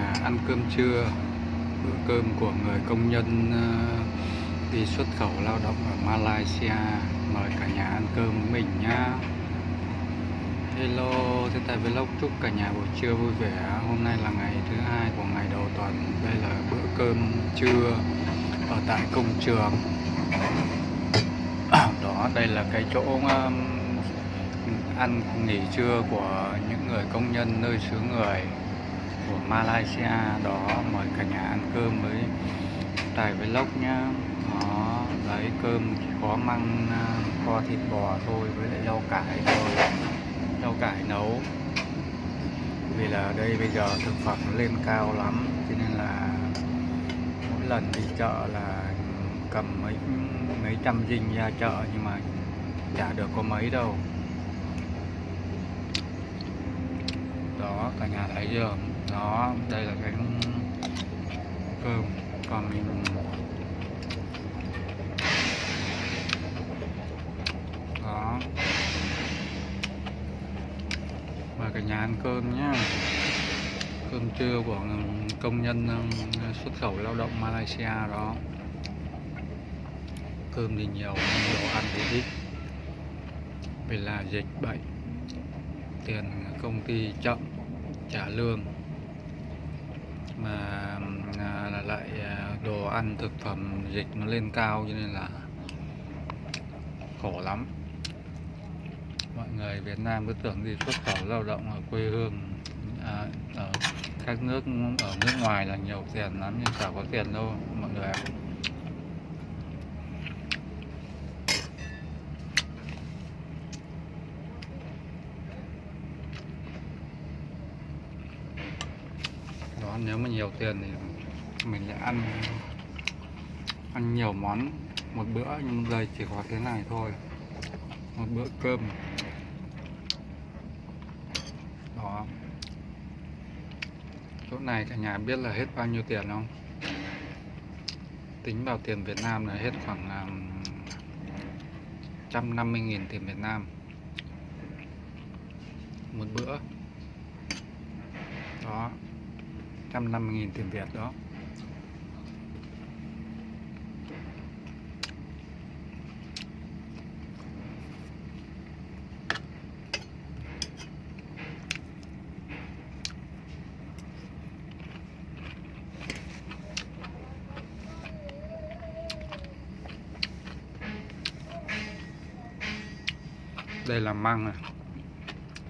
À, ăn cơm trưa bữa cơm của người công nhân ờ, đi xuất khẩu lao động ở Malaysia mời cả nhà ăn cơm với mình nhá. Hello, thế tại vlog chúc cả nhà buổi trưa vui vẻ. Hôm nay là ngày thứ hai của ngày đầu tuần Đây là bữa cơm trưa ở tại công trường. Đó, đây là cái chỗ um, ăn nghỉ trưa của những người công nhân nơi xứ người của Malaysia đó, mời cả nhà ăn cơm với tài vlog nhá. Đó đấy cơm chỉ có măng à, kho thịt bò thôi với lại rau cải thôi. Rau cải nấu. Vì là ở đây bây giờ thực phẩm lên cao lắm, cho nên là mỗi lần đi chợ là cầm mấy mấy trăm dinh ra chợ nhưng mà chả được có mấy đâu. Đó, cả nhà thấy chưa? Đó, đây là cái cơm. Còn mình đó. Và cả nhà ăn cơm nhá. Cơm trưa của công nhân um, xuất khẩu lao động Malaysia đó. Cơm thì nhiều, nhưng đồ ăn thì ít. Vì là dịch bệnh, tiền công ty chậm, trả lương mà à, lại à, đồ ăn thực phẩm dịch nó lên cao cho nên là khổ lắm. Mọi người Việt Nam cứ tưởng đi xuất khẩu lao động ở quê hương à, ở các nước ở nước ngoài là nhiều tiền lắm nhưng chả có tiền đâu mọi người ạ. Nếu mà nhiều tiền thì mình sẽ ăn ăn nhiều món một bữa nhưng giờ chỉ có thế này thôi. Một bữa cơm. Đó. Chỗ này cả nhà biết là hết bao nhiêu tiền không? Tính vào tiền Việt Nam là hết khoảng à, um, 150.000 tiền Việt Nam. Một bữa. Đó. 150.000 tiền Việt đó. Đây là măng này.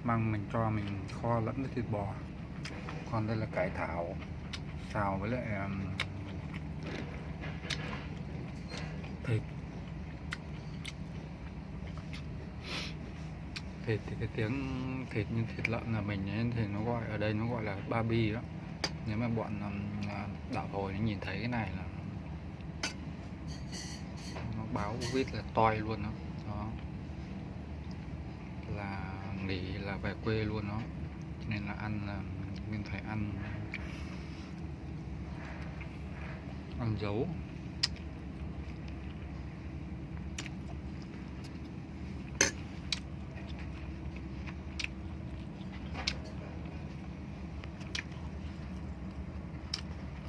Măng mình cho mình kho lẫn với thịt bò còn đây là cải thảo xào với lại um, thịt. Thịt thì cái tiếng thịt như thịt lợn là mình ấy, thì nó gọi ở đây nó gọi là babi đó nếu mà bọn um, à, đảo hồi nó nhìn thấy cái này là nó báo vít là toi luôn đó, đó. Là nghỉ là về quê luôn đó nên là ăn là mình phải ăn ăn dấu.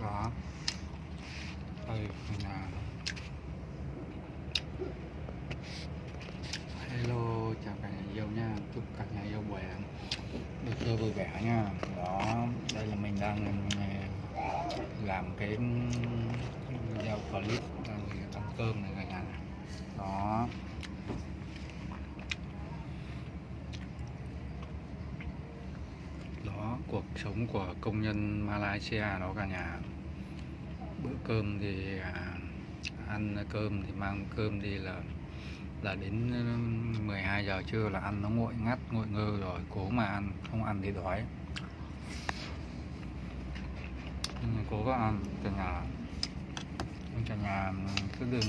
Đó đây là hello chào cả nhà yêu nha chúc cả nhà yêu khỏe được chơi vui vẻ nha đó đây là mình đang làm cái video đang ăn cơm này. Cả nhà đó. Đó cuộc sống của công nhân Malaysia đó cả nhà. Bữa cơm thì à, ăn cơm thì mang cơm đi là là đến 12 giờ trưa là ăn nó nguội ngắt nguội ngơ rồi cố mà ăn không ăn thì đói. Cố có ăn cả nhà cả nhà cứ đừng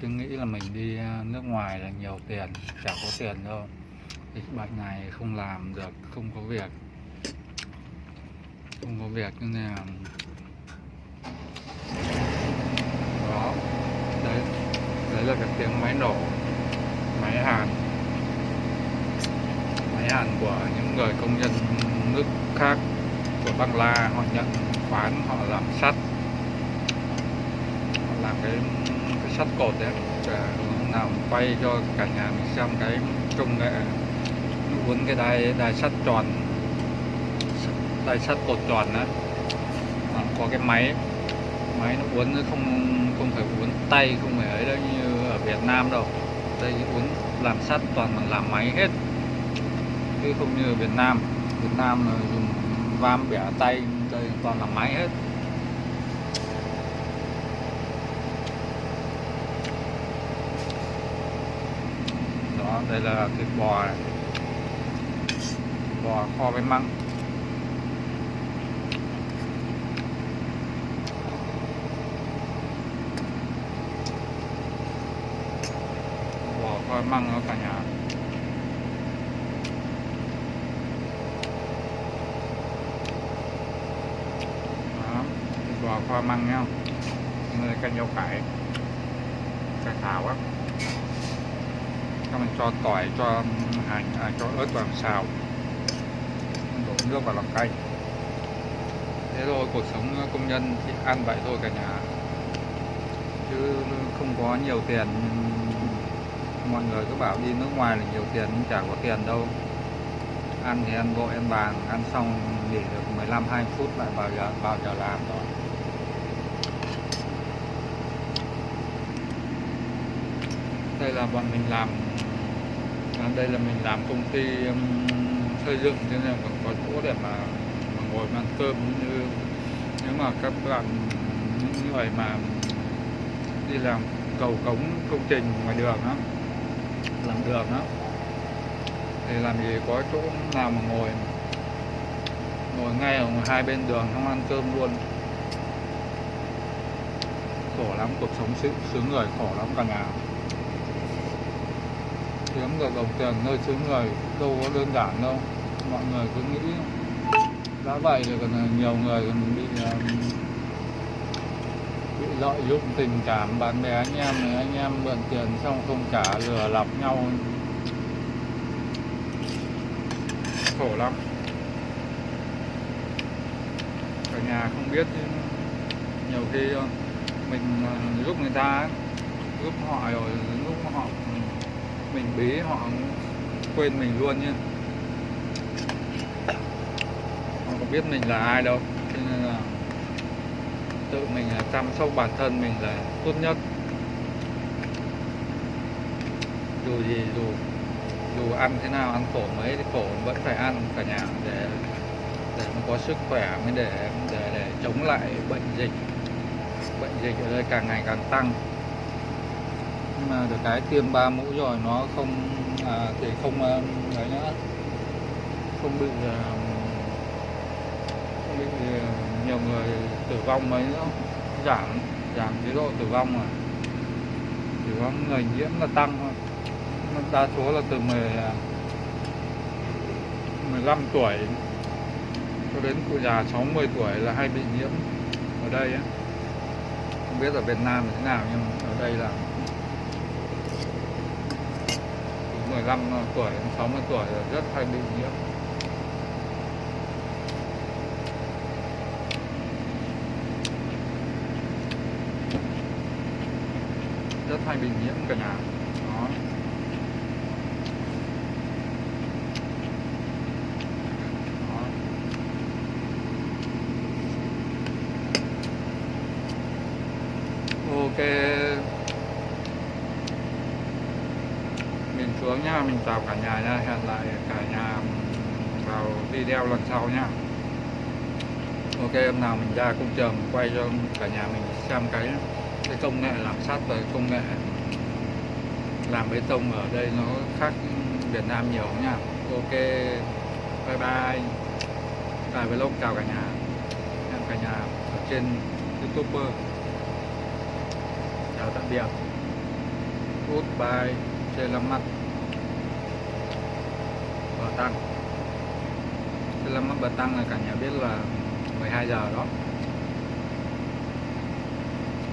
cứ nghĩ là mình đi ờ, nước ngoài là nhiều tiền, chả có tiền đâu. Dịch bệnh này không làm được, không có việc. Không có việc nên là đó. Đấy đấy là cái tiếng máy nổ, máy hàn. Máy hàn của những người công nhân nước khác của băng la, họ nhận khoán, họ làm sắt làm cái cái sắt cột đấy để nào quay cho cả nhà mình xem cái công nghệ uốn cái đai đai sắt tròn, đai sắt cột tròn đó có cái máy máy nó uốn nó không không phải uốn tay, không phải ấy đâu, như ở Việt Nam đâu. Đây uốn làm sắt toàn bằng làm máy hết. Chứ không như ở Việt Nam. Việt Nam là dùng vam bẻ tay đây toàn là máy hết. Đó đây là thịt bò này. bò kho với măng. Bò kho với măng nó cả nhà. Đó thịt bò kho măng nhau người canh rau cải. Cải thảo á xong mình cho tỏi cho hành à, cho ớt vào xào. Đổ nước vào làm canh. Thế thôi cuộc sống công nhân thì ăn vậy thôi cả nhà. Chứ không có nhiều tiền. Mọi người cứ bảo đi nước ngoài là nhiều tiền nhưng chả có tiền đâu. Ăn thì ăn vội ăn bàn ăn xong nghỉ được 15 20 phút lại vào giờ vào giờ làm rồi. Đây là bọn mình làm à, đây là mình làm công ty um, xây dựng cho nên còn có chỗ để mà, mà ngồi ăn cơm như nếu mà các bạn những người mà đi làm cầu cống công trình ngoài đường đó làm đường đó thì làm gì có chỗ nào mà ngồi ngồi ngay ở hai bên đường không ăn cơm luôn. Khổ lắm cuộc sống xứ người khổ lắm cả nhà kiếm được đồng tiền nơi xứ người, đâu có đơn giản đâu. Mọi người cứ nghĩ đã vậy thì còn nhiều người còn bị ờ, bị lợi dụng tình cảm bạn bè anh em này, anh em mượn tiền xong không trả lừa lọc nhau. Khổ lắm. Cả nhà không biết nhiều khi ờ, mình ờ, giúp người ta giúp họ rồi, lúc họ mình bí, họ quên mình luôn nhé họ có biết mình là ai đâu, cho nên là tự mình là chăm sóc bản thân mình là tốt nhất. Dù gì, dù dù ăn thế nào, ăn khổ mấy thì khổ, vẫn phải ăn cả nhà để để nó có sức khỏe mới để để để chống lại bệnh dịch. Bệnh dịch ở đây càng ngày càng tăng được cái tiêm ba mũi rồi nó không à, thì không à, đấy ấy nữa. Không bị à, không bị à, nhiều người tử vong mấy nữa. Giảm giảm chế độ tử vong rồi. Chỉ có người nhiễm là tăng thôi. Đa số là từ 10 15 tuổi cho đến cụ già 60 tuổi là hay bị nhiễm ở đây ấy. không biết ở Việt Nam thế nào nhưng ở đây là 15 tuổi 60 tuổi là rất hay bị nhiễm rất hay bị nhiễm cả nhà Đó. ok mình xuống nha mình chào cả nhà nha hẹn lại cả nhà, vào video lần sau nha ok, hôm nào mình ra công trường, quay cho cả nhà mình xem cái cái công nghệ làm sắt và công nghệ làm bê tông ở đây nó khác Việt Nam nhiều nha ok, bye bye. Tài Vlog, chào cả nhà. Hẹn cả nhà ở trên YouTube. Chào tạm biệt. Goodbye. Selamat Batang. Selamat Tăng là cả nhà biết là 12 giờ đó.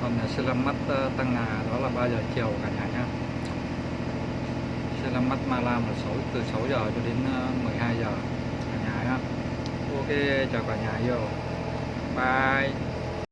Còn selamat ờ, Tăng Ngà đó là 3 giờ chiều cả nhà nhé selamat Malam là 6 từ 6 giờ cho đến ờ, 12 giờ cả nhà nhé ok, chào cả nhà yêu bye.